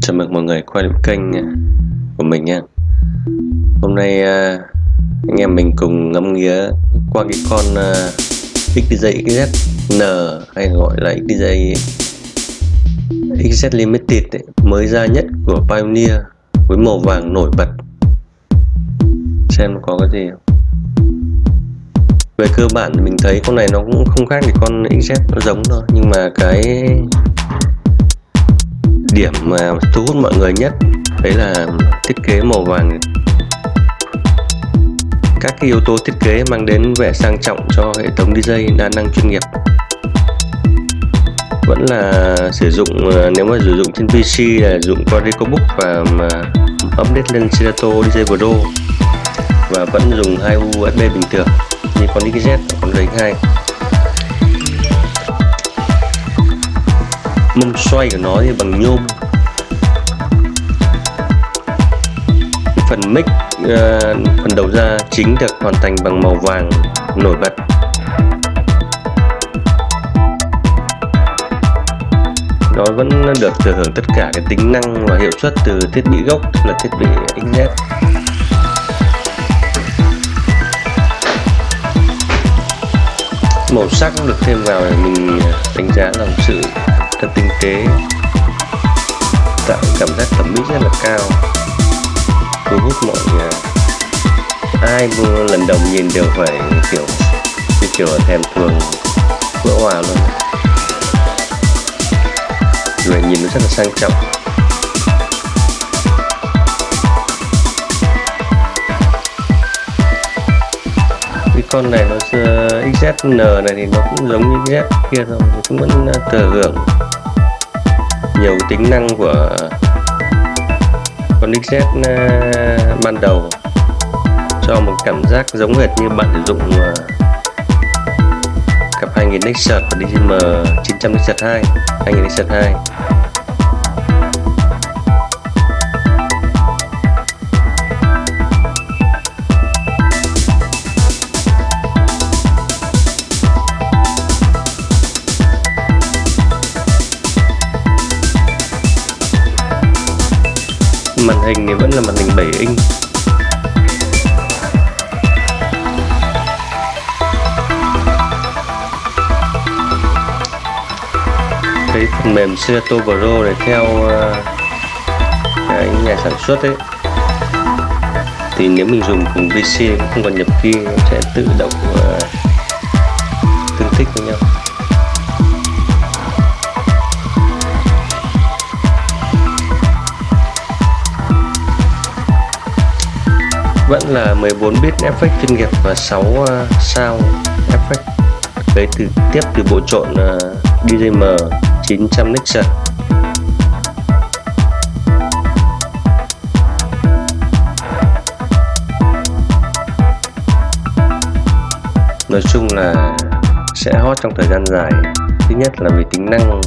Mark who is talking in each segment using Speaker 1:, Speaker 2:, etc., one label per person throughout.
Speaker 1: Chào mừng mọi người quay lại kênh à, của mình nha Hôm nay à, anh em mình cùng ngắm nghía qua cái con à, XDJ XZN hay gọi là XDJ XZ Limited ấy, mới ra nhất của Pioneer với màu vàng nổi bật. Xem có cái gì không? Về cơ bản thì mình thấy con này nó cũng không khác thì con XZ nó giống thôi nhưng mà cái điểm mà thu hút mọi người nhất, đấy là thiết kế màu vàng. Các cái yếu tố thiết kế mang đến vẻ sang trọng cho hệ thống DJ đa năng chuyên nghiệp. Vẫn là sử dụng ờ, nếu mà sử dụng trên PC là dùng qua Recobook và mà update lên Serato DJ Pro. Và vẫn dùng hai USB bình thường, như con XZ con RX2 mông xoay của nó thì bằng nhôm. Phần mic uh, phần đầu ra chính được hoàn thành bằng màu vàng nổi bật. Nó vẫn được thừa hưởng tất cả cái tính năng và hiệu suất từ thiết bị gốc là thiết bị XZ màu sắc được thêm vào mình đánh giá là một sự rất tinh tế. Tạo cảm giác thẩm mỹ rất là cao. Thu hút mọi người. Ai lần đầu nhìn đều phải, kiểu, như kiểu thèm thuồng, vỡ hòa luôn. Rồi nhìn nó rất là sang trọng. Cái con này nó XZN này thì nó cũng giống như Z kia thôi cũng vẫn ờ, thừa hưởng nhiều tính năng của con XZ ờ, ban đầu cho một cảm giác giống hệt như bạn sử dụng ờ, cặp 2000 Nexus và DCM 900 Nexus 2 2000 Nexus 2 màn hình thì vẫn là màn hình 7 inch. Cái phần mềm Serato Pro này theo ờ, cái nhà sản xuất ấy. Thì nếu mình dùng cùng PC không cần nhập key sẽ tự động ờ, tương thích với nhau. Vẫn là 14 bit effect chuyên nghiệp và 6 uh, sound effect lấy từ tiếp từ bộ trộn uh, DJM 900 Nexus nói chung là sẽ hot trong thời gian dài. Thứ nhất là vì tính năng.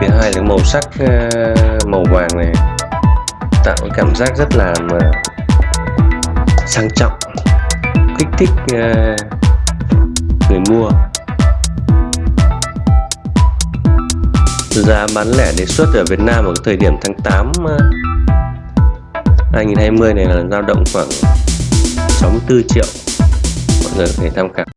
Speaker 1: Thứ hai là màu sắc uh, màu vàng này tạo cảm giác rất là mà sang trọng kích thích uh, người mua. Giá bán lẻ đề xuất ở Việt Nam ở thời điểm tháng 8 uh, 2020 này là dao động khoảng 64 triệu mọi người có thể tham khảo.